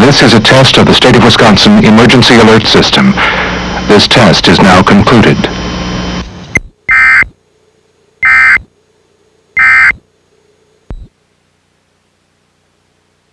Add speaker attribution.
Speaker 1: This is a test of the State of Wisconsin Emergency Alert System. This test is now concluded.